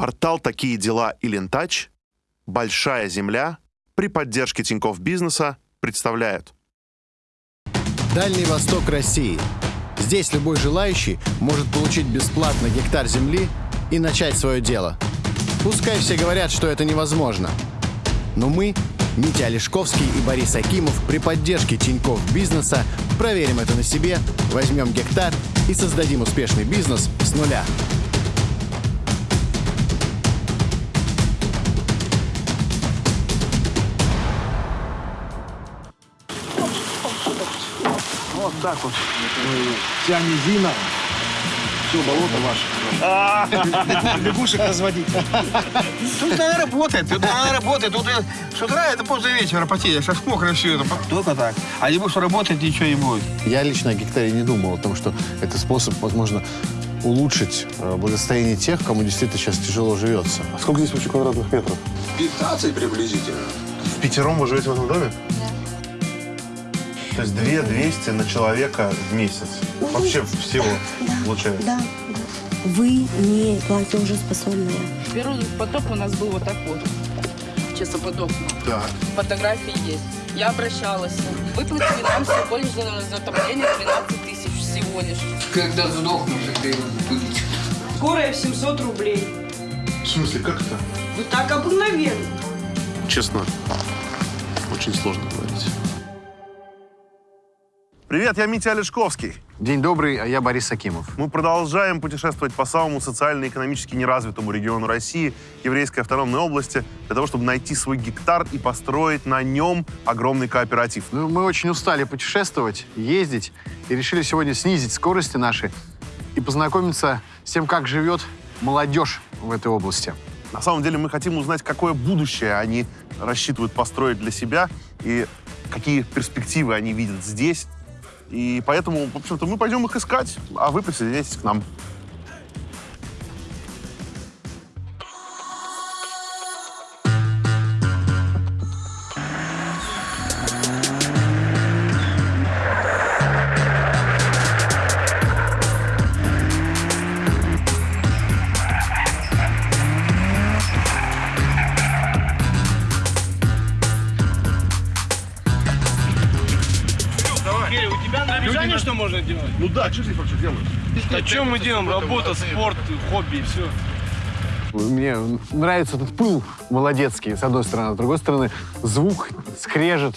Портал «Такие дела» и «Лентач», «Большая земля» при поддержке Тинькофф Бизнеса представляют. Дальний Восток России. Здесь любой желающий может получить бесплатно гектар земли и начать свое дело. Пускай все говорят, что это невозможно. Но мы, Митя Олешковский и Борис Акимов, при поддержке Тинькофф Бизнеса проверим это на себе, возьмем гектар и создадим успешный бизнес с нуля. Вот так вот. Вся низина. Все, болото ваше. Лягушек разводить. Тут она работает, тут она работает. Тут э, с утра это после вечера потеешь, аж мокрое все это. Только так. А не будешь работать, ничего не будет. Я лично о гектаре не думал, о том, что это способ, возможно, улучшить э, благосостояние тех, кому действительно сейчас тяжело живется. А сколько здесь вообще квадратных метров? 15 приблизительно. В пятером вы живете в этом доме? То есть 2 200 на человека в месяц. Вообще всего получается. Да, да. Вы не платежеспособная. Первый потоп у нас был вот такой. Честно подохну. Так. Фотографии есть. Я обращалась. Выплатили нам всего лишь за затопление 12 тысяч всего лишь. Когда сдохну, тогда его будет. Скорая в 700 рублей. В смысле, как это? Вот так обыкновенно. Честно, очень сложно говорить. Привет, я Митя Олешковский. День добрый, а я Борис Акимов. Мы продолжаем путешествовать по самому социально-экономически неразвитому региону России, Еврейской автономной области, для того, чтобы найти свой гектар и построить на нем огромный кооператив. Ну, мы очень устали путешествовать, ездить, и решили сегодня снизить скорости наши и познакомиться с тем, как живет молодежь в этой области. На самом деле мы хотим узнать, какое будущее они рассчитывают построить для себя и какие перспективы они видят здесь. И поэтому, в общем-то, мы пойдем их искать, а вы присоединяйтесь к нам. Да, что здесь вообще делаешь? А что мы делаем? Работа, спорт, хобби и все. Мне нравится этот пыл молодецкий, с одной стороны. С другой стороны, звук, скрежет,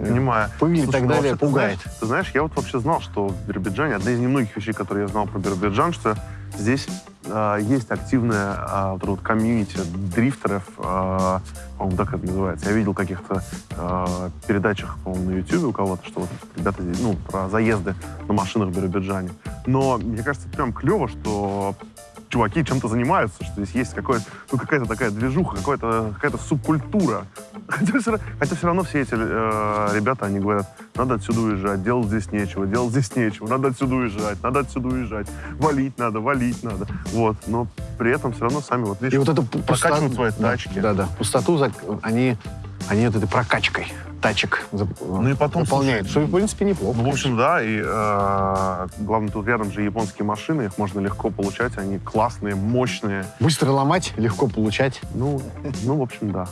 э, Понимаю. пыль и Слушай, так ну, далее вообще, ты пугает. знаешь- Ты знаешь, я вот вообще знал, что в Биробиджане, одна из немногих вещей, которые я знал про Биробиджан, что здесь э, есть активная э, вот, эта вот комьюнити дрифтеров, э, по-моему, так это называется. Я видел в каких-то э, передачах, по-моему, на YouTube у кого-то, что вот ребята ну, про заезды на машинах в Биробиджане. Но мне кажется, прям клево, что чуваки чем-то занимаются, что здесь есть ну, какая-то такая движуха, какая-то какая субкультура. Хотя все, хотя все равно все эти э, ребята, они говорят, надо отсюда уезжать, делать здесь нечего, делать здесь нечего, надо отсюда уезжать, надо отсюда уезжать, валить надо, валить надо. Вот, но при этом все равно сами, вот видишь, И вот пу- прокачивают свои да, тачки. Да, да. Пустоту они, они вот этой прокачкой тачек Ну и потом, заполняют. слушай, Что, в принципе, неплохо. Ну, в общем, да, и э, главное, тут рядом же японские машины, их можно легко получать, они классные, мощные. Быстро ломать, легко получать. Ну, ну в общем, да.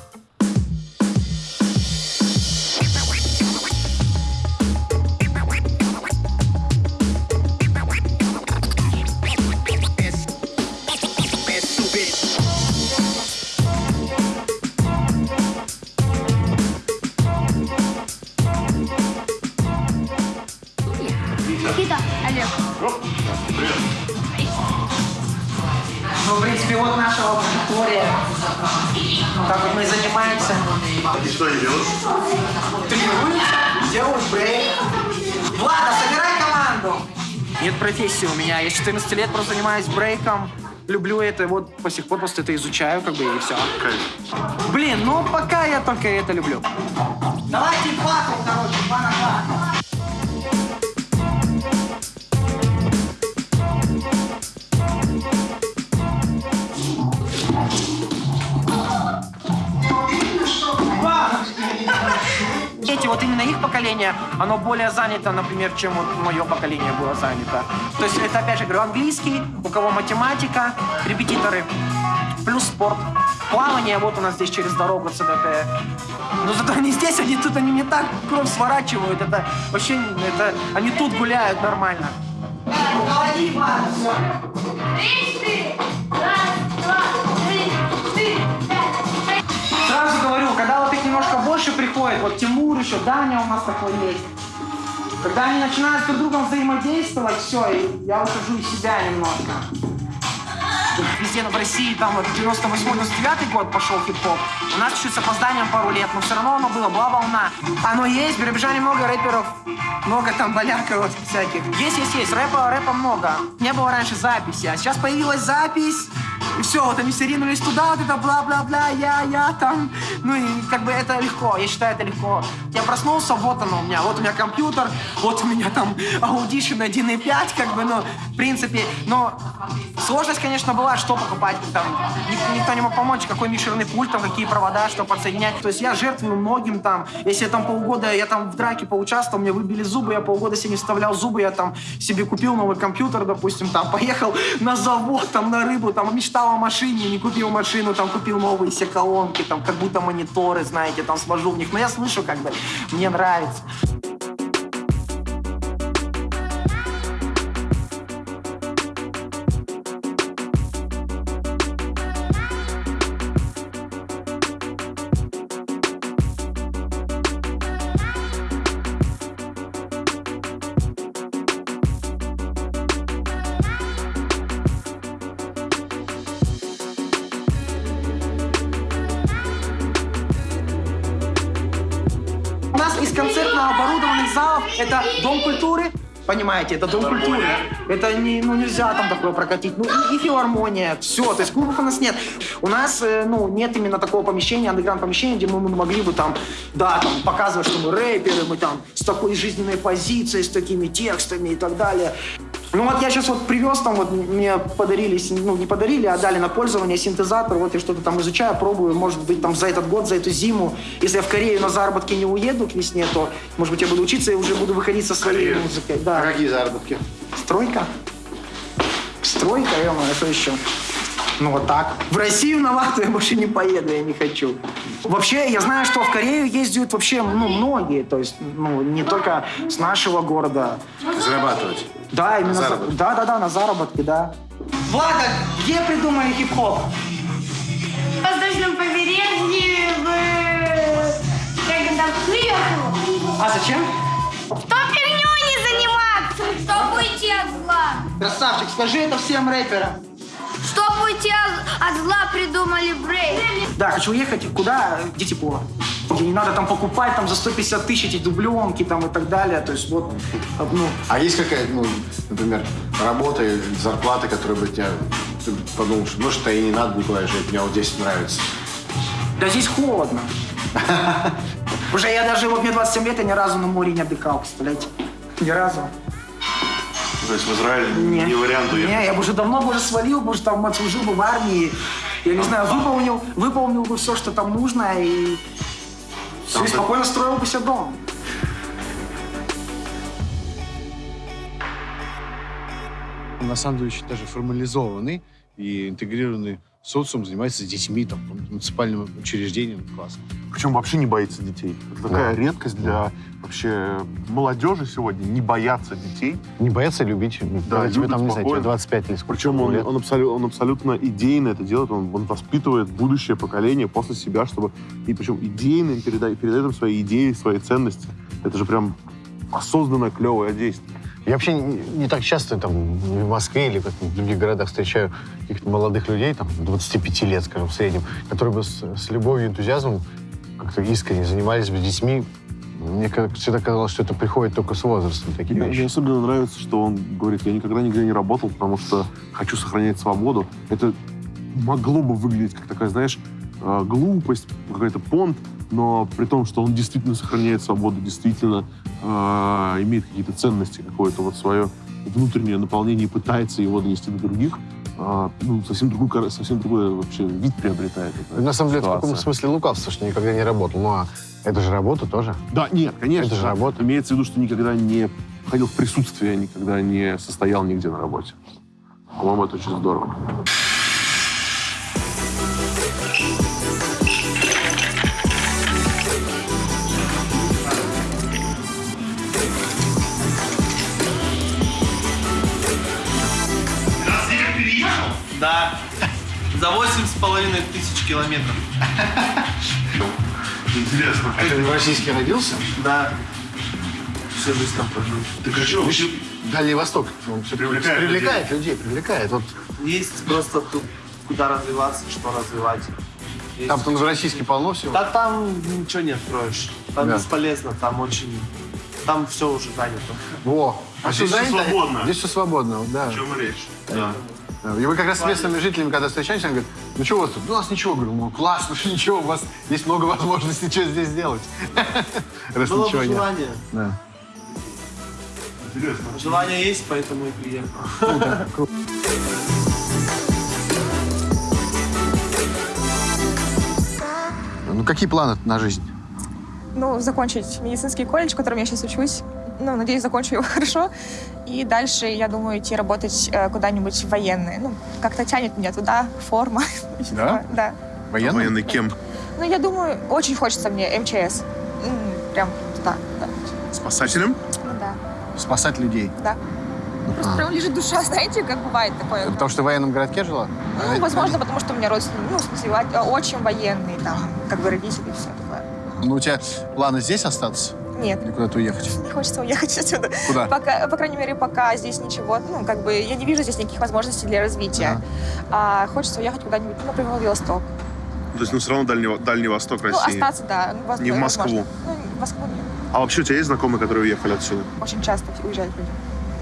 Вот наша лаборатория. Как мы занимаемся. И что делают? Тренируемся, делаем брейк. Влада, собирай команду. Нет профессии у меня. Я с 14 лет просто занимаюсь брейком. Люблю это, вот по сих пор просто это изучаю, как бы, и все. Блин, ну пока я только это люблю. Давайте батл, короче, два на два. Вот именно их поколение, оно более занято, например, чем вот мое поколение было занято. То есть это, опять же, говорю, английский, у кого математика, репетиторы. плюс спорт. Плавание, вот у нас здесь через дорогу ЦДТ. Но зато они здесь, они тут, они не так кровь сворачивают. Это вообще, это, они тут гуляют нормально. Сразу приходит, вот Тимур еще, Даня у нас такой есть. Когда они начинают друг с другом взаимодействовать, все, и я выхожу из себя немножко. Везде в России, там вот 98-99 год пошел хип-хоп. У нас чуть с опозданием пару лет, но все равно оно было, была волна. Оно есть, Биробиджане много рэперов, много там боляков вот всяких. Есть, есть, есть, рэпа, рэпа много. Не было раньше записи, а сейчас появилась запись, и все, вот они все ринулись туда, вот это бла-бла-бла, я, я там. Ну и как бы это легко, я считаю, это легко. Я проснулся, вот оно у меня, вот у меня компьютер, вот у меня там Audition 1.5, как бы, ну, в принципе, но сложность, конечно, была, что покупать, там, ник- никто не мог помочь, какой микшерный пульт, там, какие провода, что подсоединять. То есть я жертвую многим там, если я там полгода, я там в драке поучаствовал, мне выбили зубы, я полгода себе не вставлял зубы, я там себе купил новый компьютер, допустим, там, поехал на завод, там, на рыбу, там, мечтал о машине, не купил машину, там, купил новые все колонки, там, как будто мониторы, знаете, там, сложу в них. Но я слышу, как бы, мне нравится. Понимаете, это дом культуры. Это не, ну, нельзя там такое прокатить. Ну, и, и филармония, все. То есть клубов у нас нет. У нас, э, ну, нет именно такого помещения, андеграунд помещения, где мы, мы могли бы там, да, там, показывать, что мы рэперы, мы там с такой жизненной позицией, с такими текстами и так далее. Ну вот я сейчас вот привез там, вот мне подарили, ну не подарили, а дали на пользование синтезатор, вот я что-то там изучаю, пробую, может быть там за этот год, за эту зиму, если я в Корею на заработки не уеду к весне, то, может быть, я буду учиться и уже буду выходить со своей музыкой. Да. А какие заработки? Стройка. Стройка, ё это еще. Ну вот так. В Россию на вахту я больше не поеду, я не хочу. Вообще, я знаю, что в Корею ездят вообще, ну, многие, то есть, ну, не только с нашего города. Зарабатывать. Да, именно. На за- заработки. Да, да, да, на заработки, да. Влада, где придумали хип-хоп? В воздушном побережье, в... Как там, Нью-Йорку. А зачем? Что фигней не заниматься? Чтобы уйти от зла. Красавчик, скажи это всем рэперам. Уйти от, от зла, придумали брейк. Да, хочу уехать куда? Где тепло. Где не надо там покупать там за 150 тысяч эти дубленки там и так далее. То есть вот, ну, А есть какая-то, ну, например, работа зарплата, которая бы тебя... Ты подумал, что, может, и не надо никуда жить, мне вот здесь нравится. да здесь холодно. Уже я даже, вот мне 27 лет, я ни разу на море не отдыхал, представляете? Ни разу. То есть в Израиль не, вариант уехать. Не, я бы уже давно бы уже свалил, бы уже там отслужил бы в армии. Я не знаю, выполнил, выполнил бы все, что там нужно, и все, и спокойно строил бы себе дом. на самом деле очень даже формализованный и интегрированный социум, занимается с детьми, там, муниципальным учреждениям. Классно. Причем вообще не боится детей. Это такая редкость для вообще молодежи сегодня, не бояться детей. Не бояться любить, когда тебе там, не знаю, тебе спокойно. 25 или сколько Причем он, лет. он, абсолю- он абсолютно идейно это делает, он, он воспитывает будущее поколение после себя, чтобы... И причем идейно передает, передает им свои идеи, свои ценности. Это же прям осознанное, клевое действие. Я вообще не, не так часто там в Москве или в других городах встречаю каких-то молодых людей, там, 25 лет, скажем, в среднем, которые бы с, с любовью и энтузиазмом как-то искренне занимались бы детьми. Мне всегда казалось, что это приходит только с возрастом, такие Мне, вещи. мне особенно нравится, что он говорит, я никогда нигде не работал, потому что хочу сохранять свободу. Это могло бы выглядеть как такая, знаешь, э, глупость, какой-то понт, но при том, что он действительно сохраняет свободу, действительно э, имеет какие-то ценности, какое-то вот свое внутреннее наполнение и пытается его донести до других, э, ну, совсем другой, совсем другой вообще вид приобретает. эта На самом деле, в ситуация. каком смысле лукавство, что никогда не работал. Ну, а это же работа тоже. Да, нет, конечно. Это же да. работа. Имеется в виду, что никогда не ходил в присутствие, никогда не состоял нигде на работе. По-моему, это очень здорово. За восемь с половиной тысяч километров. Интересно. А ты в российске родился? Да. Всю жизнь там прожил. Ты вообще... Дальний Восток. Он все Привлекает привлекает людей, привлекает. Вот Есть просто тут куда развиваться, что развивать. Есть. там в российске полно всего. Да там ничего не откроешь. Там Да. бесполезно, там очень... Там все уже занято. Во. А здесь всё занято? свободно. Здесь все свободно, да. О чем речь? Да. Да. И вы как раз с местными жителями, когда встречаетесь, они говорят, ну что у вас тут? Ну, у нас ничего. Говорю, ну классно, что ничего, у вас есть много возможностей, что здесь делать. Раз Было ничего бы нет. желание. Да. Интересно. Желание есть, поэтому и приехал. Ну, какие планы на жизнь? ну, закончить медицинский колледж, в котором я сейчас учусь. Ну, надеюсь, закончу его хорошо. И дальше, я думаю, идти работать э, куда-нибудь в военные. Ну, как-то тянет меня туда, форма. Да? Да. Военный? Военный кем? Ну, я думаю, очень хочется мне МЧС. Прям туда, да. Спасателем? Ну, да, Спасать людей. да. Просто прям лежит душа, знаете, как бывает такое. Потому что в военном городке жила? Ну, возможно, потому что у меня родственники, ну, в смысле, очень военные, там, как бы родители и все такое. Ну, у тебя планы здесь остаться? Нет, Или куда-то уехать? не хочется уехать отсюда. Куда? Пока, по крайней мере, пока здесь ничего, ну, как бы, я не вижу здесь никаких возможностей для развития. А хочется уехать куда-нибудь, ну, например, в Владивосток. То есть, ну, все равно Дальний, Дальний Восток Ну, России. остаться, да. ну, Не в Москву. возможно. Ну, в Москву нет. А вообще у тебя есть знакомые, которые уехали отсюда? Очень часто уезжают люди.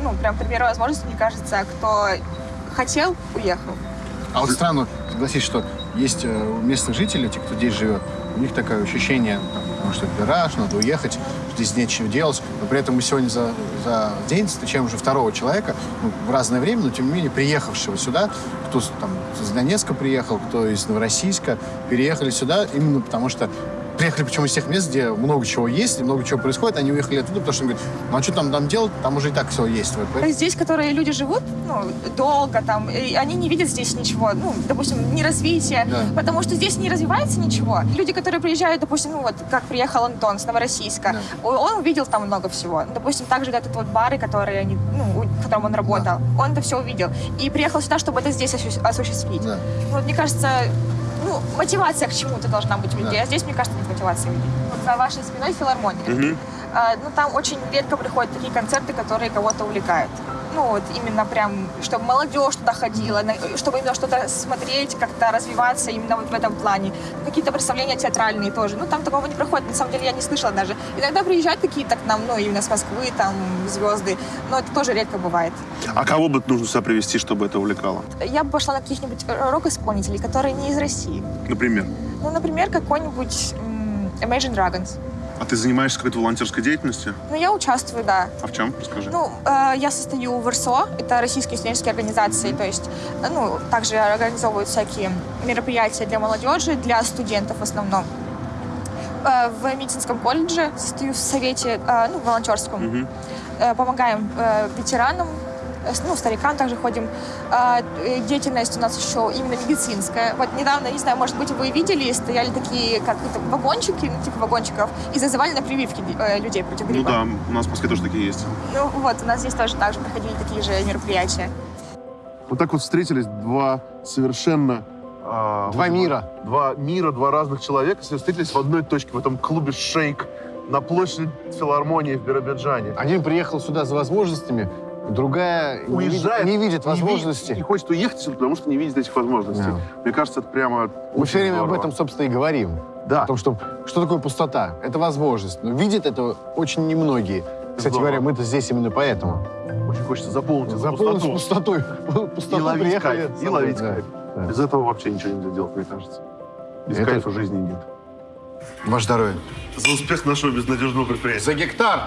Ну, прям при первой возможности, мне кажется, кто хотел, уехал. А вот странно, согласись, что есть э, у местных жителей, те, кто здесь живет, у них такое ощущение, там, потому что это гараж, надо уехать, здесь нечего делать. Но при этом мы сегодня за, за день встречаем уже второго человека, ну, в разное время, но тем не менее приехавшего сюда, кто там из Донецка приехал, кто из Новороссийска, переехали сюда именно потому что Приехали причем из тех мест, где много чего есть, и много чего происходит. Они уехали оттуда, потому что они говорят, ну а что там, там делать? Там уже и так все есть. Вот, поэтому- Здесь, которые люди живут, ну, долго там, и они не видят здесь ничего, ну, допустим, не развития, Да. потому что здесь не развивается ничего. Люди, которые приезжают, допустим, ну, вот, как приехал Антон с Новороссийска, о- он увидел там много всего. Допустим, также вот этот вот бары, которые они, ну, в котором он работал, он это все увидел. И приехал сюда, чтобы это здесь осу- осуществить. Да. Ну, вот, мне кажется, ну, мотивация к чему-то должна быть у людей, Да. а здесь, мне кажется, нет мотивации у людей. Вот за вашей спиной филармония. А, ну, там очень редко приходят такие концерты, которые кого-то увлекают. Ну, вот именно прям, чтобы молодежь туда ходила, чтобы именно что-то смотреть, как-то развиваться именно вот в этом плане. Какие-то представления театральные тоже. Ну, там такого не проходит. На самом деле, я не слышала даже. Иногда приезжают какие-то к нам, ну, именно с Москвы, там, звезды. Но это тоже редко бывает. А кого бы нужно сюда привести, чтобы это увлекало? Я бы пошла на каких-нибудь рок-исполнителей, которые не из России. Например. Ну, например, какой-нибудь Imagine Dragons. А ты занимаешься какой-то волонтерской деятельностью? Ну, я участвую, да. А в чем? Расскажи. Ну, э, я состою в РСО, это российские студенческие организации, то есть, э, ну, также организовывают всякие мероприятия для молодежи, для студентов в основном. Э, в медицинском колледже состою в совете, э, ну, волонтерском. Э, помогаем э, ветеранам, ну, старикам также ходим. А, э, Деятельность у нас еще именно медицинская. Вот недавно, не знаю, может быть, вы видели, стояли такие, как это, вагончики, ну, типа вагончиков, и зазывали на прививки э, людей против Ну гриппа. да, у нас в Москве тоже такие есть. Ну вот, у нас здесь тоже так же проходили такие же мероприятия. Вот так вот встретились два совершенно... а, Два вот мира. Два мира, два разных человека все встретились в одной точке, в этом клубе «Шейк» на площади филармонии в Биробиджане. Один приехал сюда за возможностями, другая не видит- Уезжает, не видит не возможностей. Не, хочет уехать отсюда, потому что не видит этих возможностей. Да. Мне кажется, это прямо Мы все время об здорово. этом, собственно, и говорим. Да. О том, что, что такое пустота. Это возможность. Но видят это очень немногие. Кстати Здорово. говоря, мы-то здесь именно поэтому. Очень хочется заполнить эту Заполнить пустоту. пустотой. И Пустоту ловить приехали. кайф. И ловить Да. кайф. Да. Без этого вообще ничего нельзя делать, мне кажется. Без Это- кайфа жизни нет. Ваше здоровье. За успех нашего безнадежного предприятия. За гектар.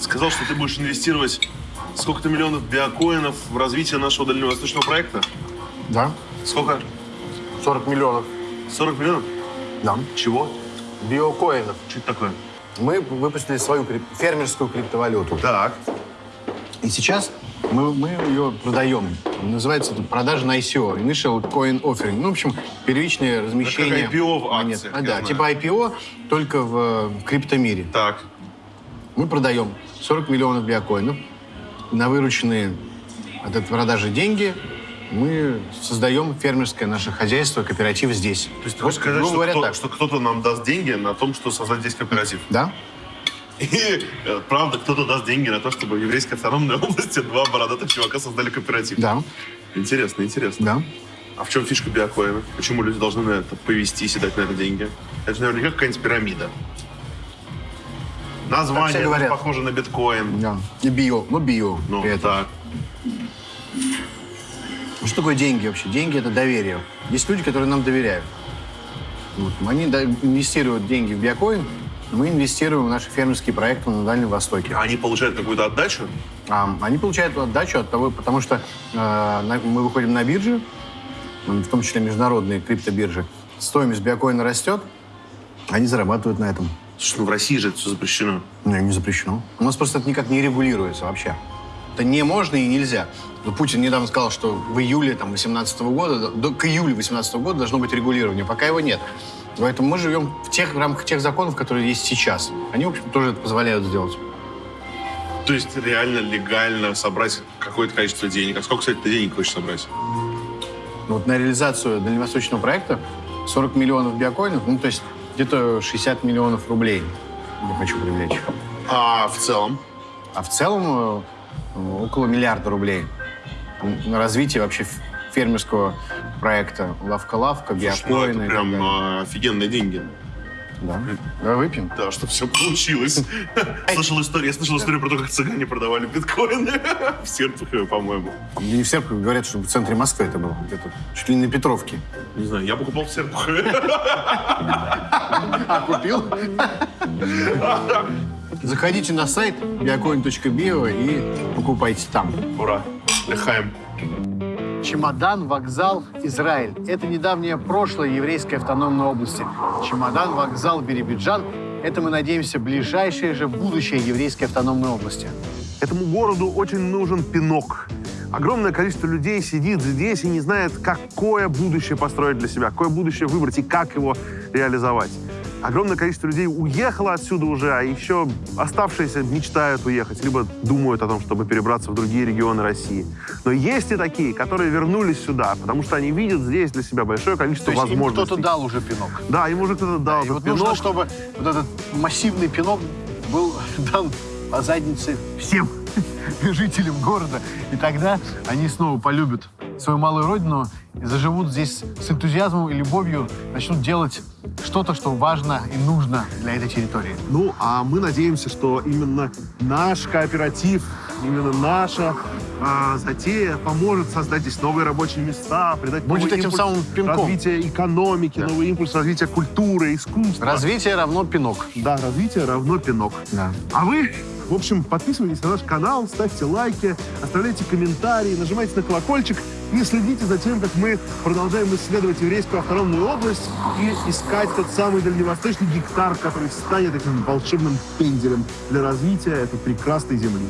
Сказал, что ты будешь инвестировать сколько-то миллионов биокоинов в развитие нашего дальневосточного проекта? Да. Сколько? 40 миллионов. 40 миллионов? Да. Чего? Биокоинов. Что это такое? Мы выпустили свою крип- фермерскую криптовалюту. Так. И сейчас мы, мы ее продаем. Называется это продажа на ICO, Initial Coin Offering. Ну, в общем, первичное размещение как IPO в акциях, А, да, знаю. типа IPO, только в э, криптомире. Так. Мы продаем 40 миллионов биокоинов на вырученные от этой продажи деньги мы создаем фермерское наше хозяйство, кооператив здесь. То есть ты хочешь сказать, что, говоря, кто- так. что кто-то нам даст деньги на том, что создать здесь кооператив? Да. И э, правда, кто-то даст деньги на то, чтобы в еврейской автономной области два бородатых чувака создали кооператив. Да. Интересно, интересно. Да. А в чем фишка биокоина? Почему люди должны на это повестись и дать на это деньги? Это же наверняка какая-нибудь пирамида. Название говорят. похоже на биткоин. Да. И био. Ну, био. Ну, при этом. так. Ну, Что такое деньги вообще? Деньги – это доверие. Есть люди, которые нам доверяют. Вот. Они инвестируют деньги в биокоин, мы инвестируем в наши фермерские проекты на Дальнем Востоке. А они получают какую-то отдачу? А, они получают отдачу от того, потому что э, мы выходим на биржи, в том числе международные криптобиржи. Стоимость биокоина растет, они зарабатывают на этом. Слушай, ну в России же это все запрещено. Не, не запрещено. У нас просто это никак не регулируется вообще. Это не можно и нельзя. Но Путин недавно сказал, что в июле 2018 года, до, к июлю 2018 года должно быть регулирование. Пока его нет. Поэтому мы живем в тех в рамках тех законов, которые есть сейчас. Они, в общем, тоже это позволяют сделать. То есть реально легально собрать какое-то количество денег. А сколько, кстати, ты денег хочешь собрать? Ну, Вот на реализацию дальневосточного проекта 40 миллионов биокоинов, ну, то есть где-то 60 миллионов рублей я хочу привлечь. А в целом? А в целом э, около миллиарда рублей на развитие вообще фермерского проекта. Лавка-лавка, Ну, биокоины. это прям а, офигенные деньги. Да. Давай выпьем. Да, что все получилось. Слышал историю, я слышал историю про то, как цыгане продавали биткоины в Серпухове, по-моему. Не в Серпухове, говорят, что в центре Москвы это было. Где-то чуть ли не на Петровке. Не знаю, я покупал в Серпухове. А, купил? Заходите на сайт biocoin.bio и покупайте там. Ура! Лехаем. Чемодан, вокзал, Израиль. Это недавнее прошлое еврейской автономной области. Чемодан, вокзал, Биробиджан – это, мы надеемся, ближайшее же будущее еврейской автономной области. Этому городу очень нужен пинок. Огромное количество людей сидит здесь и не знает, какое будущее построить для себя, какое будущее выбрать и как его реализовать. Огромное количество людей уехало отсюда уже, а еще оставшиеся мечтают уехать, либо думают о том, чтобы перебраться в другие регионы России. Но есть и такие, которые вернулись сюда, потому что они видят здесь для себя большое количество То есть возможностей. кто-то дал уже пинок. Да, им уже кто-то дал И этот вот пинок. нужно, чтобы вот этот массивный пинок был дан по заднице всем жителям города. И тогда они снова полюбят свою малую родину и заживут здесь с энтузиазмом и любовью, начнут делать что-то, что важно и нужно для этой территории. Ну, а мы надеемся, что именно наш кооператив, именно наша а, затея поможет создать здесь новые рабочие места, придать Будет новый этим самым пинком. развития экономики, новый импульс развития культуры, искусства. Развитие равно пинок. Да, развитие равно пинок. Да. А вы, в общем, подписывайтесь на наш канал, ставьте лайки, оставляйте комментарии, нажимайте на колокольчик и следите за тем, как мы продолжаем исследовать еврейскую автономную область и искать тот самый дальневосточный гектар, который станет этим волшебным пенделем для развития этой прекрасной земли.